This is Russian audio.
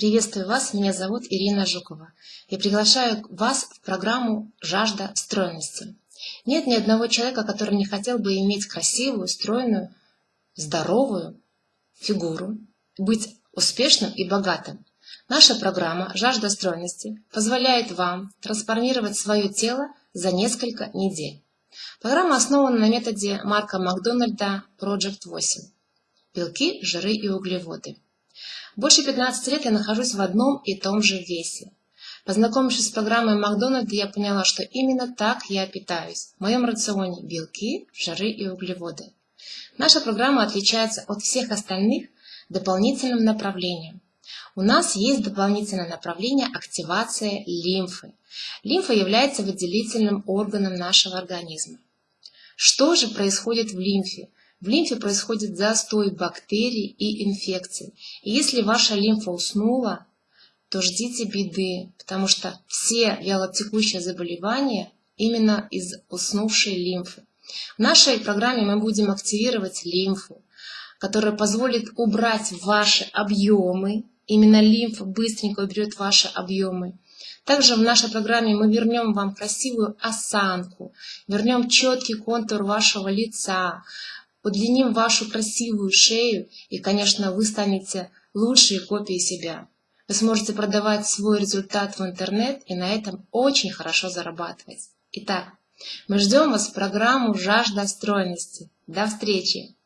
Приветствую вас, меня зовут Ирина Жукова. Я приглашаю вас в программу «Жажда стройности». Нет ни одного человека, который не хотел бы иметь красивую, стройную, здоровую фигуру, быть успешным и богатым. Наша программа «Жажда стройности» позволяет вам трансформировать свое тело за несколько недель. Программа основана на методе Марка Макдональда Project 8. Белки, жиры и углеводы. Больше 15 лет я нахожусь в одном и том же весе. Познакомившись с программой Макдональда, я поняла, что именно так я питаюсь. В моем рационе белки, жиры и углеводы. Наша программа отличается от всех остальных дополнительным направлением. У нас есть дополнительное направление активация лимфы. Лимфа является выделительным органом нашего организма. Что же происходит в лимфе? В лимфе происходит застой бактерий и инфекций. И если ваша лимфа уснула, то ждите беды, потому что все вялотекущие заболевания именно из уснувшей лимфы. В нашей программе мы будем активировать лимфу, которая позволит убрать ваши объемы. Именно лимфа быстренько уберет ваши объемы. Также в нашей программе мы вернем вам красивую осанку, вернем четкий контур вашего лица, удлиним вашу красивую шею и, конечно, вы станете лучшей копией себя. Вы сможете продавать свой результат в интернет и на этом очень хорошо зарабатывать. Итак, мы ждем вас в программу «Жажда стройности». До встречи!